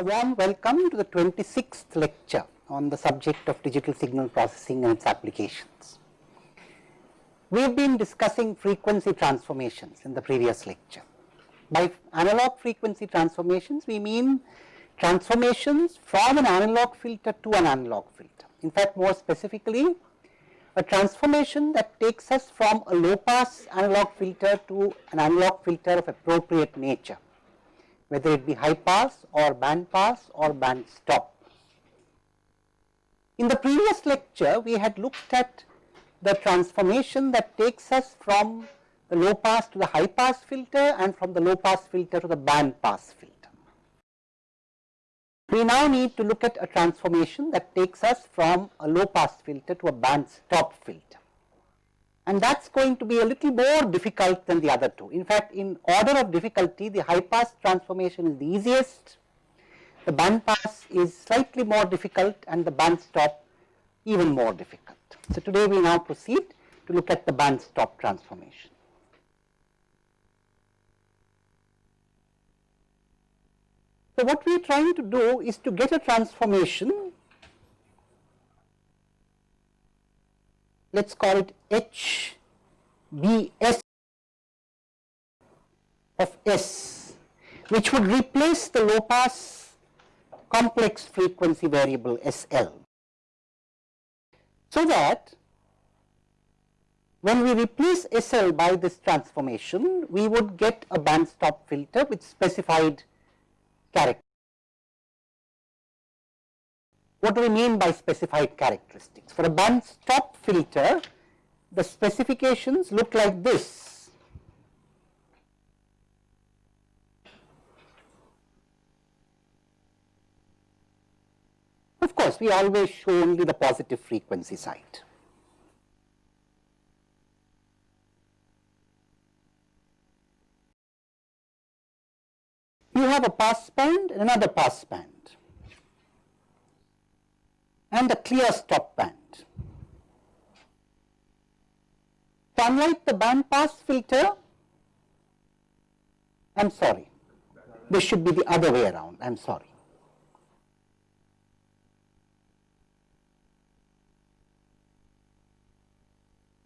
A warm welcome to the 26th lecture on the subject of digital signal processing and its applications. We have been discussing frequency transformations in the previous lecture. By analog frequency transformations, we mean transformations from an analog filter to an analog filter. In fact, more specifically, a transformation that takes us from a low pass analog filter to an analog filter of appropriate nature, whether it be high pass or band pass or band stop. In the previous lecture, we had looked at the transformation that takes us from the low pass to the high pass filter and from the low pass filter to the band pass filter. We now need to look at a transformation that takes us from a low pass filter to a band stop filter. And that is going to be a little more difficult than the other two. In fact, in order of difficulty, the high pass transformation is the easiest, the band pass is slightly more difficult and the band stop even more difficult. So, today we now proceed to look at the band stop transformation. So, what we are trying to do is to get a transformation, let us call it H B S of S, which would replace the low pass complex frequency variable S L. So that when we replace S L by this transformation, we would get a band stop filter with specified character. What do we mean by specified characteristics? For a band stop filter, the specifications look like this. Of course, we always show only the positive frequency side. you have a pass band and another pass band and a clear stop band. Unlike the band pass filter, I am sorry, this should be the other way around, I am sorry.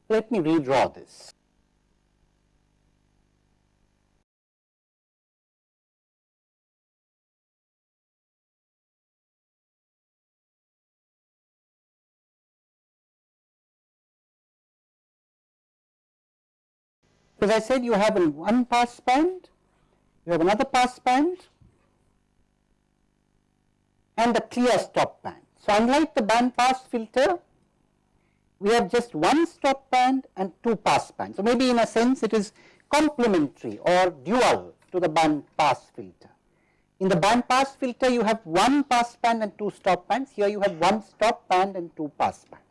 Let me redraw this. As I said, you have one pass band, you have another pass band and a clear stop band. So, unlike the band pass filter, we have just one stop band and two pass bands. So, maybe in a sense it is complementary or dual to the band pass filter. In the band pass filter, you have one pass band and two stop bands. Here you have one stop band and two pass bands.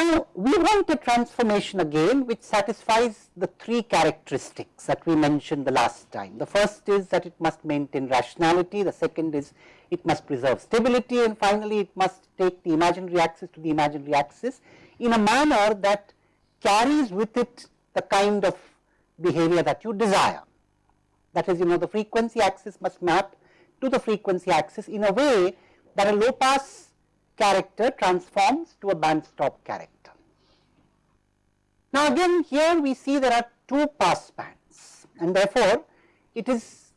Now, we want a transformation again which satisfies the three characteristics that we mentioned the last time. The first is that it must maintain rationality, the second is it must preserve stability and finally, it must take the imaginary axis to the imaginary axis in a manner that carries with it the kind of behavior that you desire. That is you know the frequency axis must map to the frequency axis in a way that a low pass character transforms to a band stop character. Now again here we see there are two pass bands and therefore it is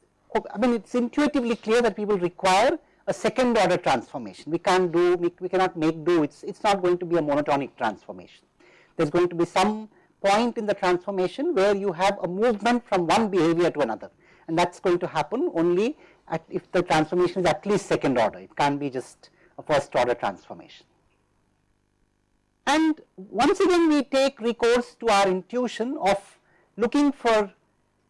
I mean it is intuitively clear that we will require a second order transformation. We can't do we, we cannot make do it's it's not going to be a monotonic transformation. There is going to be some point in the transformation where you have a movement from one behavior to another and that is going to happen only at if the transformation is at least second order it can't be just a first order transformation. And once again we take recourse to our intuition of looking for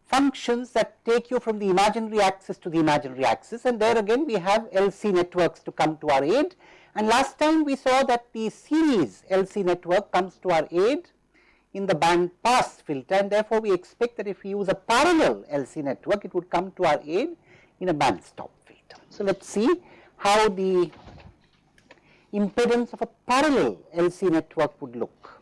functions that take you from the imaginary axis to the imaginary axis and there again we have LC networks to come to our aid and last time we saw that the series LC network comes to our aid in the band pass filter and therefore we expect that if we use a parallel LC network it would come to our aid in a band stop filter. So let us see how the impedance of a parallel LC network would look.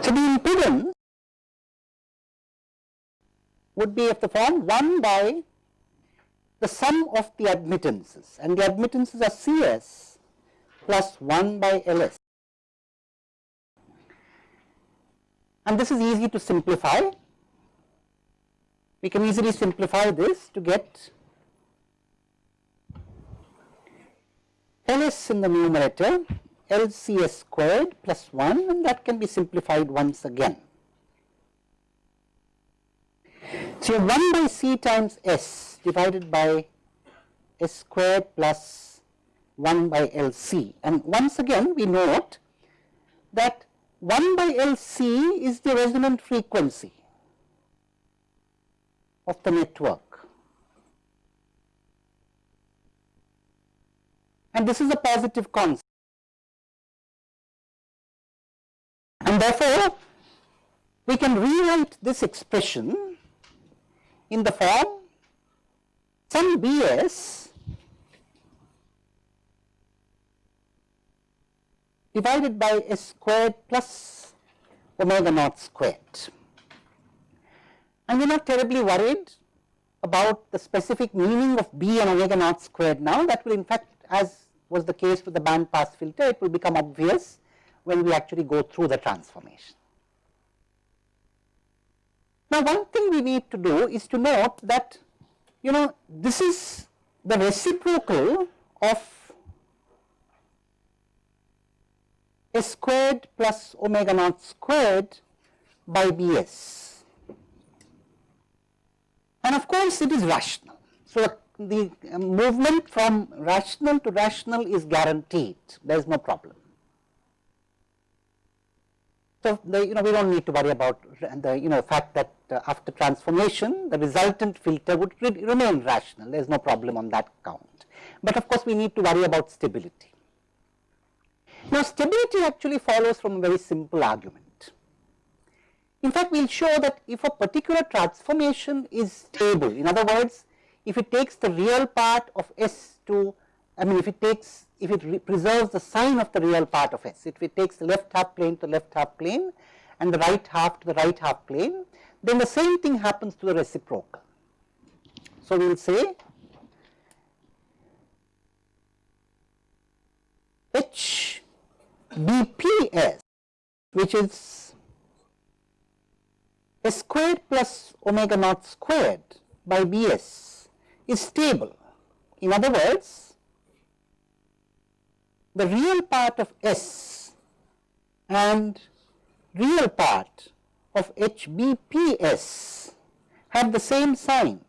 So, the impedance would be of the form 1 by the sum of the admittances and the admittances are C s plus 1 by L s. And this is easy to simplify. We can easily simplify this to get Ls in the numerator LCS squared plus 1 and that can be simplified once again. So, you have 1 by C times S divided by S squared plus 1 by LC and once again we note that 1 by LC is the resonant frequency of the network and this is a positive constant. And therefore, we can rewrite this expression in the form some Bs divided by S squared plus omega naught squared. And we are not terribly worried about the specific meaning of B and omega naught squared now that will in fact as was the case with the band pass filter it will become obvious when we actually go through the transformation. Now, one thing we need to do is to note that you know this is the reciprocal of s squared plus omega naught squared by bs and of course it is rational. So, the movement from rational to rational is guaranteed there is no problem. So, the, you know we do not need to worry about the you know fact that uh, after transformation the resultant filter would re remain rational there is no problem on that count. But of course, we need to worry about stability. Now, stability actually follows from a very simple argument. In fact, we will show that if a particular transformation is stable in other words if it takes the real part of S to I mean if it takes if it preserves the sign of the real part of S, if it takes the left half plane to the left half plane and the right half to the right half plane, then the same thing happens to the reciprocal. So, we will say H BPS which is S squared plus omega naught squared by Bs is stable. In other words, the real part of S and real part of HBPS have the same sign.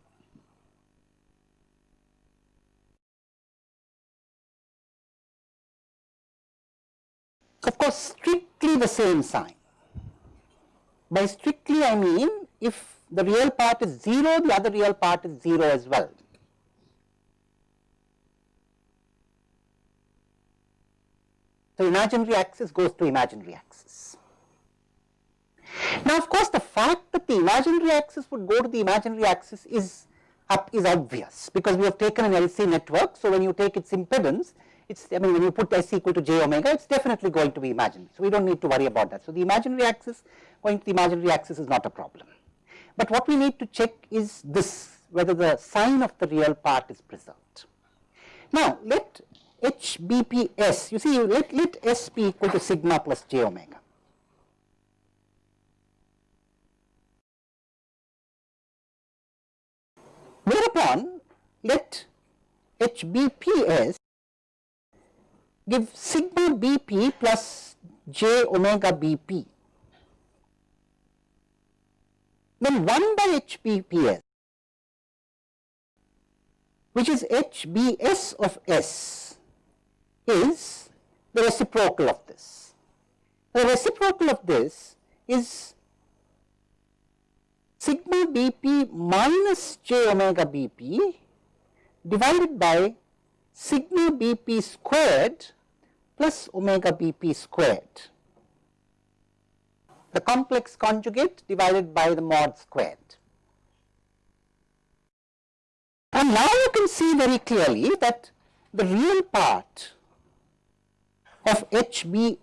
Of course, strictly the same sign. By strictly I mean if the real part is 0, the other real part is 0 as well. So, imaginary axis goes to imaginary axis. Now, of course, the fact that the imaginary axis would go to the imaginary axis is up is obvious because we have taken an LC network. So, when you take its impedance, it's I mean when you put S equal to j omega, it's definitely going to be imaginary. So, we don't need to worry about that. So, the imaginary axis going to the imaginary axis is not a problem. But what we need to check is this whether the sign of the real part is preserved. Now, let HBPS, you see let, let S be equal to sigma plus j omega. Whereupon let HBPS give sigma BP plus j omega BP. Then 1 by HBPS which is HBS of S is the reciprocal of this. The reciprocal of this is sigma Bp minus j omega Bp divided by sigma Bp squared plus omega Bp squared. The complex conjugate divided by the mod squared. And now you can see very clearly that the real part of HBS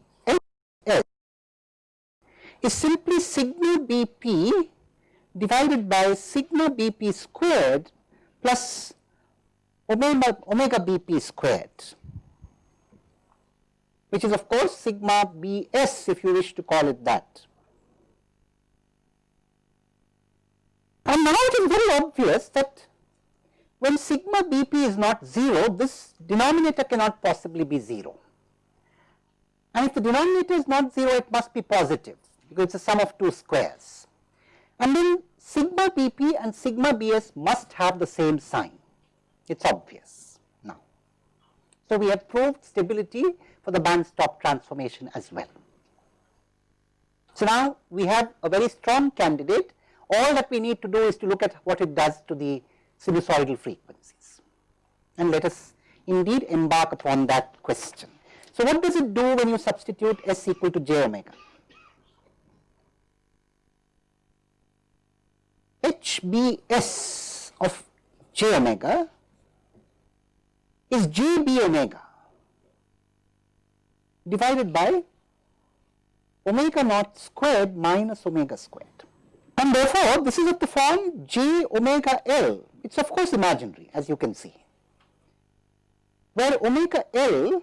is simply sigma Bp divided by sigma Bp squared plus omega, omega Bp squared which is of course sigma Bs if you wish to call it that. And now it is very obvious that when sigma Bp is not 0, this denominator cannot possibly be 0. And if the denominator is not 0, it must be positive because it is a sum of two squares. And then sigma Bp and sigma Bs must have the same sign, it is obvious now. So, we have proved stability for the band stop transformation as well. So, now we have a very strong candidate, all that we need to do is to look at what it does to the sinusoidal frequencies and let us indeed embark upon that question. So, what does it do when you substitute s equal to j omega? HBS of j omega is JB omega divided by omega naught squared minus omega squared. And therefore, this is of the form j omega L, it is of course imaginary as you can see, where omega L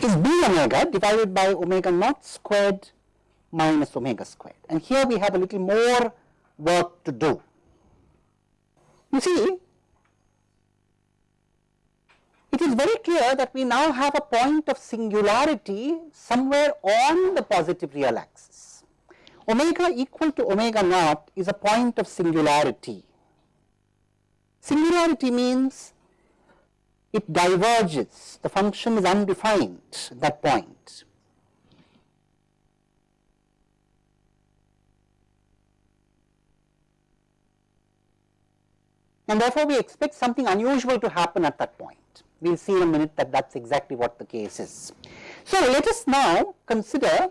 is b omega divided by omega naught squared minus omega squared. And here we have a little more work to do. You see, it is very clear that we now have a point of singularity somewhere on the positive real axis. Omega equal to omega naught is a point of singularity. Singularity means it diverges, the function is undefined at that point. And therefore, we expect something unusual to happen at that point. We will see in a minute that that is exactly what the case is. So, let us now consider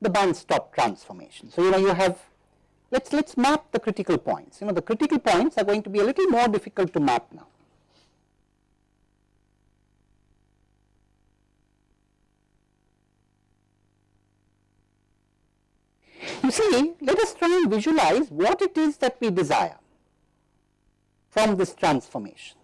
the band stop transformation. So, you know you have let us let us map the critical points. You know the critical points are going to be a little more difficult to map now. See, let us try and visualize what it is that we desire from this transformation.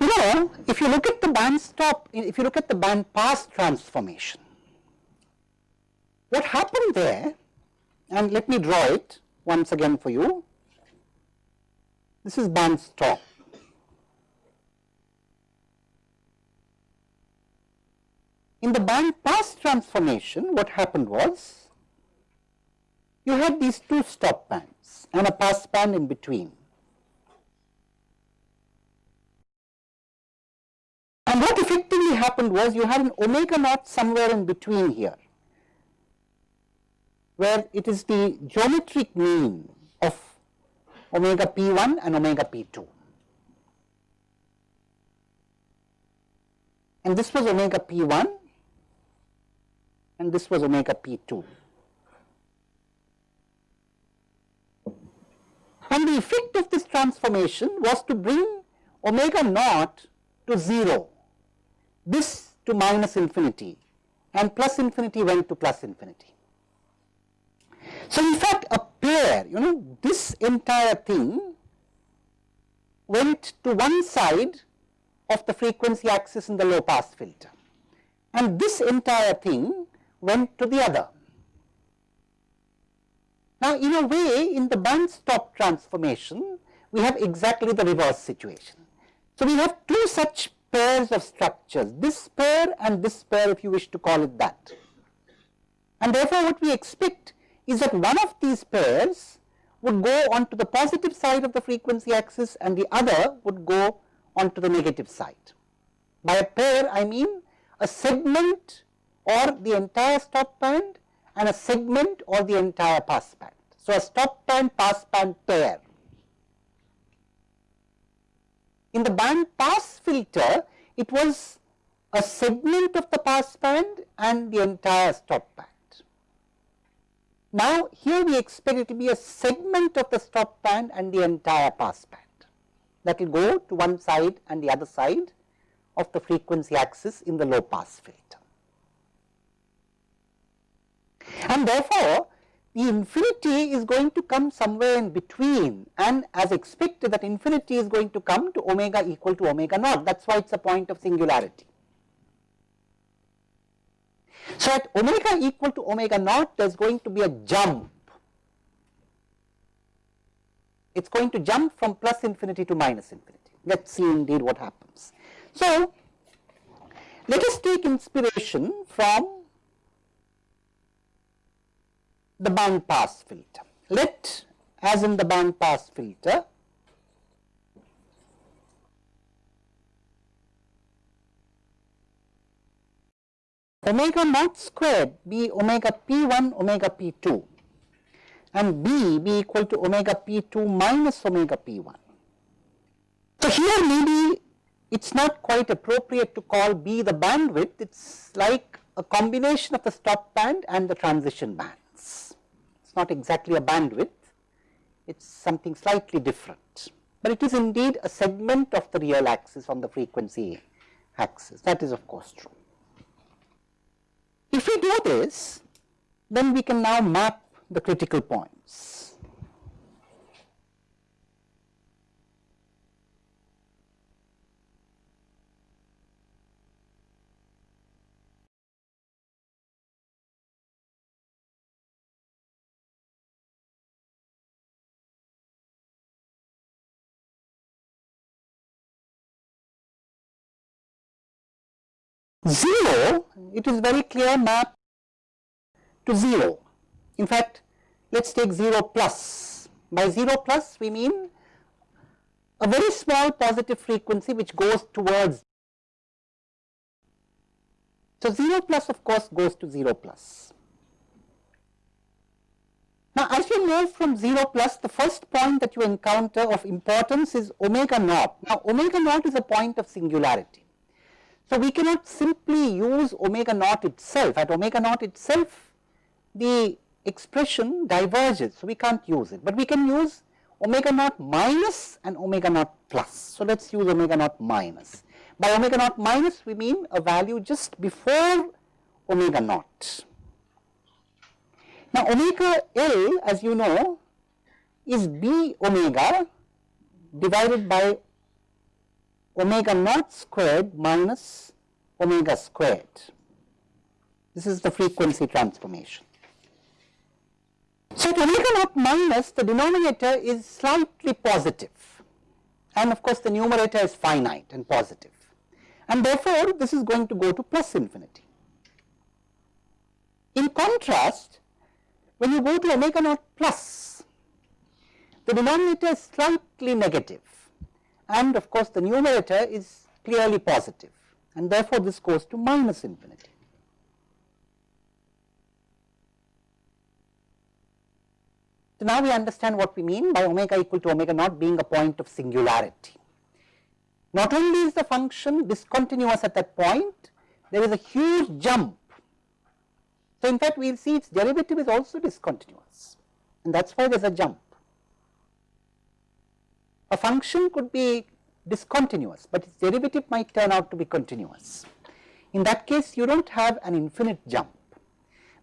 You know, if you look at the band stop, if you look at the band pass transformation, what happened there, and let me draw it once again for you, this is band stop. In the band pass transformation, what happened was, you had these two stop bands and a pass band in between. And what effectively happened was you had an omega naught somewhere in between here, where it is the geometric mean of omega p1 and omega p2. And this was omega p1 and this was omega p2. And the effect of this transformation was to bring omega naught to 0, this to minus infinity and plus infinity went to plus infinity. So, in fact, a pair you know this entire thing went to one side of the frequency axis in the low pass filter and this entire thing went to the other. Now, in a way in the band stop transformation, we have exactly the reverse situation. So, we have two such pairs of structures, this pair and this pair if you wish to call it that. And therefore, what we expect is that one of these pairs would go onto the positive side of the frequency axis and the other would go onto the negative side. By a pair, I mean a segment or the entire stop band and a segment or the entire pass band. So, a stop band pass band pair. In the band pass filter, it was a segment of the pass band and the entire stop band. Now, here we expect it to be a segment of the stop band and the entire pass band that will go to one side and the other side of the frequency axis in the low pass filter. And therefore, the infinity is going to come somewhere in between and as expected that infinity is going to come to omega equal to omega naught that is why it is a point of singularity. So, at omega equal to omega naught there is going to be a jump, it is going to jump from plus infinity to minus infinity, let us see indeed what happens. So, let us take inspiration from the band pass filter. Let as in the band pass filter omega naught squared be omega p1 omega p2 and b be equal to omega p2 minus omega p1. So, here maybe it is not quite appropriate to call b the bandwidth, it is like a combination of the stop band and the transition bands. Not exactly a bandwidth, it is something slightly different, but it is indeed a segment of the real axis on the frequency axis that is of course true. If we do this, then we can now map the critical points. Zero, it is very clear map to 0. In fact, let us take 0 plus. By 0 plus we mean a very small positive frequency which goes towards. So, 0 plus of course goes to 0 plus. Now, as you move from 0 plus, the first point that you encounter of importance is omega naught. Now, omega naught is a point of singularity. So, we cannot simply use omega naught itself. At omega naught itself, the expression diverges. So, we can't use it, but we can use omega naught minus and omega naught plus. So, let us use omega naught minus. By omega naught minus we mean a value just before omega naught. Now, omega L as you know is b omega divided by omega naught squared minus omega squared. This is the frequency transformation. So, omega naught minus the denominator is slightly positive and of course, the numerator is finite and positive and therefore, this is going to go to plus infinity. In contrast, when you go to omega naught plus, the denominator is slightly negative and of course, the numerator is clearly positive and therefore, this goes to minus infinity. So, now we understand what we mean by omega equal to omega naught being a point of singularity. Not only is the function discontinuous at that point, there is a huge jump. So, in fact, we will see its derivative is also discontinuous and that is why there is a jump. A function could be discontinuous, but its derivative might turn out to be continuous. In that case, you do not have an infinite jump,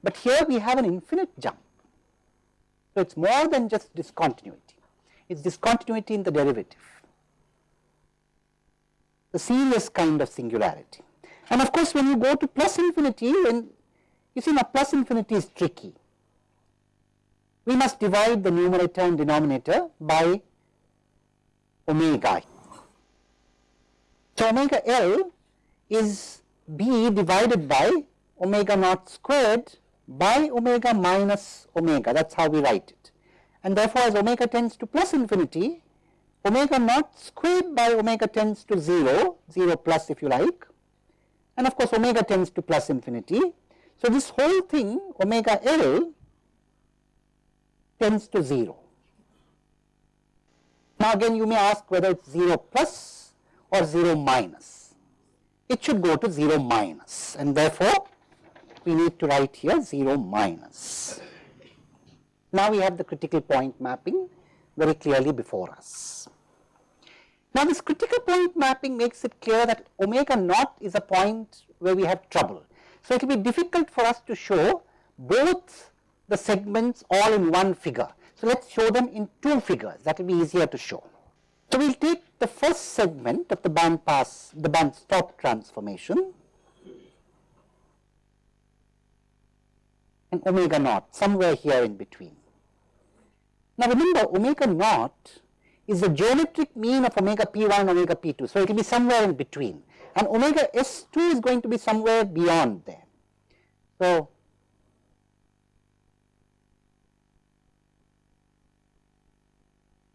but here we have an infinite jump. So, it is more than just discontinuity, it is discontinuity in the derivative, the serious kind of singularity. And of course, when you go to plus infinity, when you see now plus infinity is tricky, we must divide the numerator and denominator by omega. So, omega L is B divided by omega naught squared by omega minus omega that is how we write it. And therefore, as omega tends to plus infinity, omega naught squared by omega tends to 0, 0 plus if you like and of course, omega tends to plus infinity. So, this whole thing omega L tends to 0. Now, again you may ask whether it is 0 plus or 0 minus. it should go to 0 minus and therefore, we need to write here 0 minus. Now, we have the critical point mapping very clearly before us. Now, this critical point mapping makes it clear that omega naught is a point where we have trouble. So, it will be difficult for us to show both the segments all in one figure. So, let us show them in two figures that will be easier to show. So, we will take the first segment of the band pass, the band stop transformation and omega naught somewhere here in between. Now, remember omega naught is the geometric mean of omega p1 and omega p2. So, it will be somewhere in between and omega s2 is going to be somewhere beyond there. So,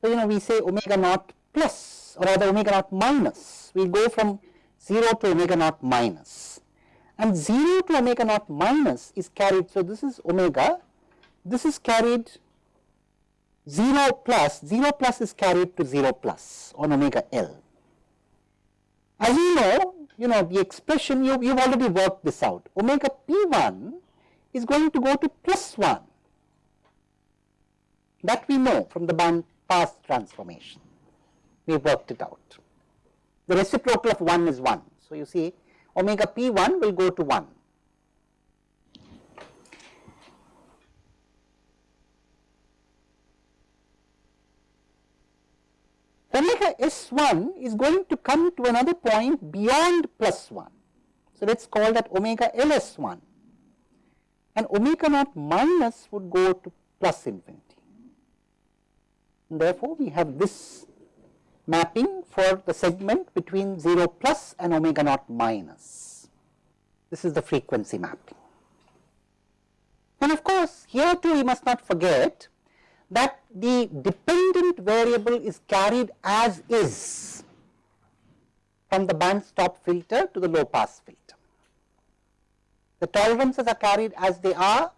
so you know we say omega naught plus or rather omega naught minus, we go from 0 to omega naught minus and 0 to omega naught minus is carried. So, this is omega, this is carried 0 plus, 0 plus is carried to 0 plus on omega L. As you know, you know the expression you, you've already worked this out, omega P1 is going to go to plus 1 that we know from the band pass transformation, we worked it out. The reciprocal of 1 is 1. So, you see omega P1 will go to 1 omega S1 is going to come to another point beyond plus 1. So, let us call that omega LS1 and omega naught minus would go to plus infinity. Therefore, we have this mapping for the segment between 0 plus and omega naught minus. This is the frequency mapping. And of course, here too we must not forget that the dependent variable is carried as is from the band stop filter to the low pass filter. The tolerances are carried as they are,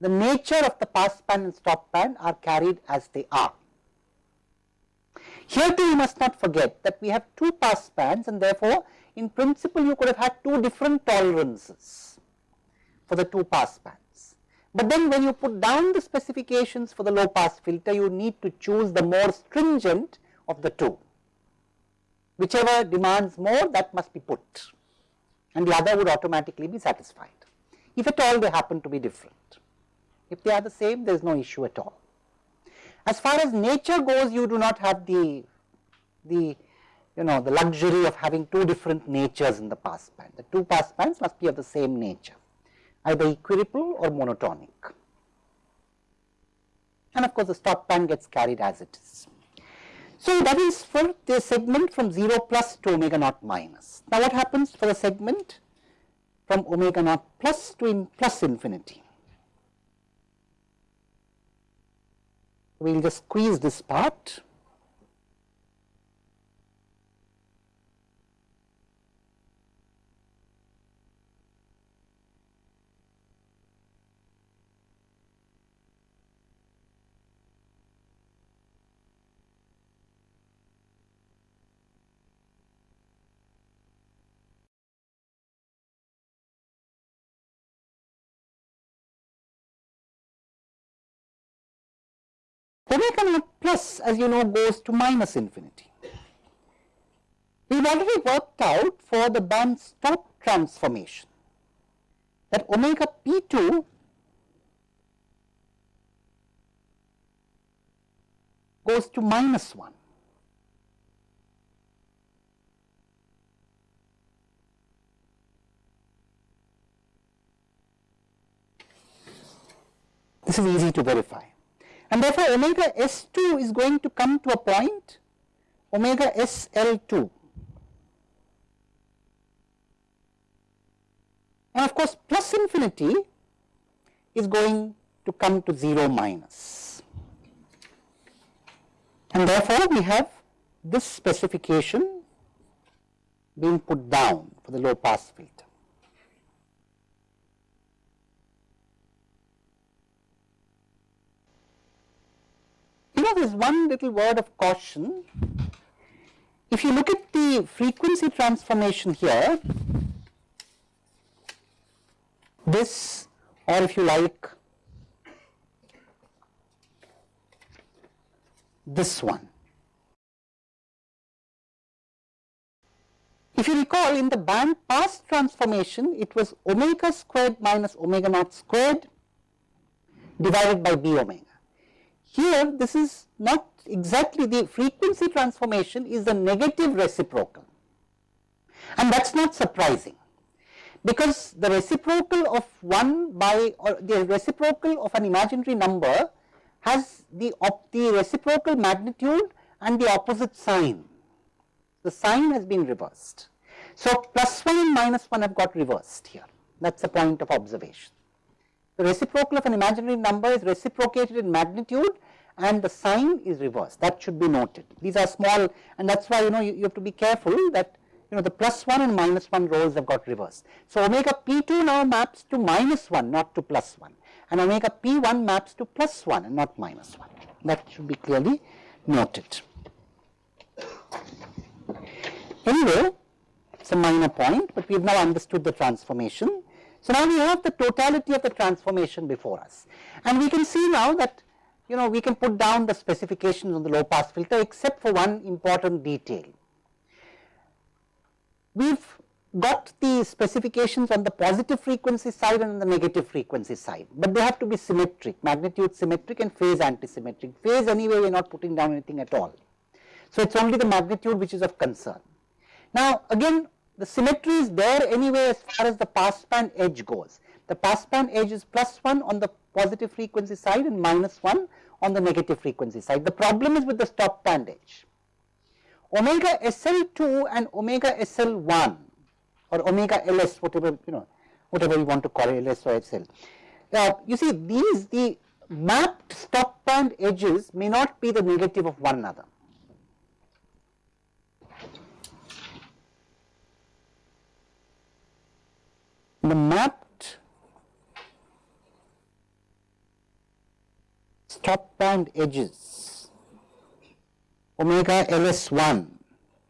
the nature of the pass band and stop band are carried as they are. Here too you must not forget that we have two pass bands and therefore, in principle you could have had two different tolerances for the two pass bands. But then when you put down the specifications for the low pass filter, you need to choose the more stringent of the two. Whichever demands more that must be put and the other would automatically be satisfied, if at all they happen to be different. If they are the same, there is no issue at all. As far as nature goes, you do not have the, the you know the luxury of having two different natures in the pass band. The two pass bands must be of the same nature either equiripple or monotonic. And of course, the stop band gets carried as it is. So, that is for the segment from 0 plus to omega naught minus. Now, what happens for the segment from omega naught plus to in plus infinity? We will just squeeze this part omega plus as you know goes to minus infinity. We have already worked out for the band stop transformation that omega p2 goes to minus 1. This is easy to verify and therefore, omega S2 is going to come to a point omega SL2 and of course, plus infinity is going to come to 0 minus. minus and therefore, we have this specification being put down for the low pass filter. Know there is one little word of caution if you look at the frequency transformation here, this or if you like this one. If you recall in the band pass transformation it was omega squared minus omega naught squared divided by b omega. Here this is not exactly the frequency transformation is the negative reciprocal and that is not surprising because the reciprocal of 1 by or the reciprocal of an imaginary number has the, the reciprocal magnitude and the opposite sign. The sign has been reversed. So, plus 1 and minus 1 have got reversed here that is the point of observation. The reciprocal of an imaginary number is reciprocated in magnitude and the sign is reversed that should be noted. These are small and that is why you know you, you have to be careful that you know the plus 1 and minus 1 roles have got reversed. So, omega p2 now maps to minus 1 not to plus 1 and omega p1 maps to plus 1 and not minus 1 that should be clearly noted. Anyway, it is a minor point, but we have now understood the transformation. So, now we have the totality of the transformation before us and we can see now that you know we can put down the specifications on the low pass filter except for one important detail. We have got the specifications on the positive frequency side and on the negative frequency side, but they have to be symmetric, magnitude symmetric and phase antisymmetric. Phase anyway we are not putting down anything at all. So, it is only the magnitude which is of concern. Now, again the symmetry is there anyway as far as the passband edge goes. The passband edge is plus 1 on the positive frequency side and minus 1 on the negative frequency side. The problem is with the stop band edge. Omega SL2 and omega SL1 or omega ls whatever you know whatever you want to call it ls or sl. Now, uh, you see these the mapped stop band edges may not be the negative of one another. The mapped stop band edges omega ls1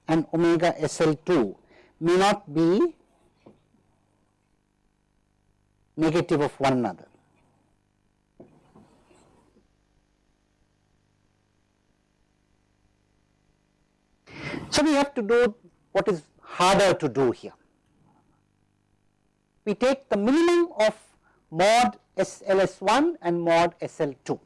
and omega sl2 may not be negative of one another. So, we have to do what is harder to do here. We take the minimum of mod SLS1 and mod SL2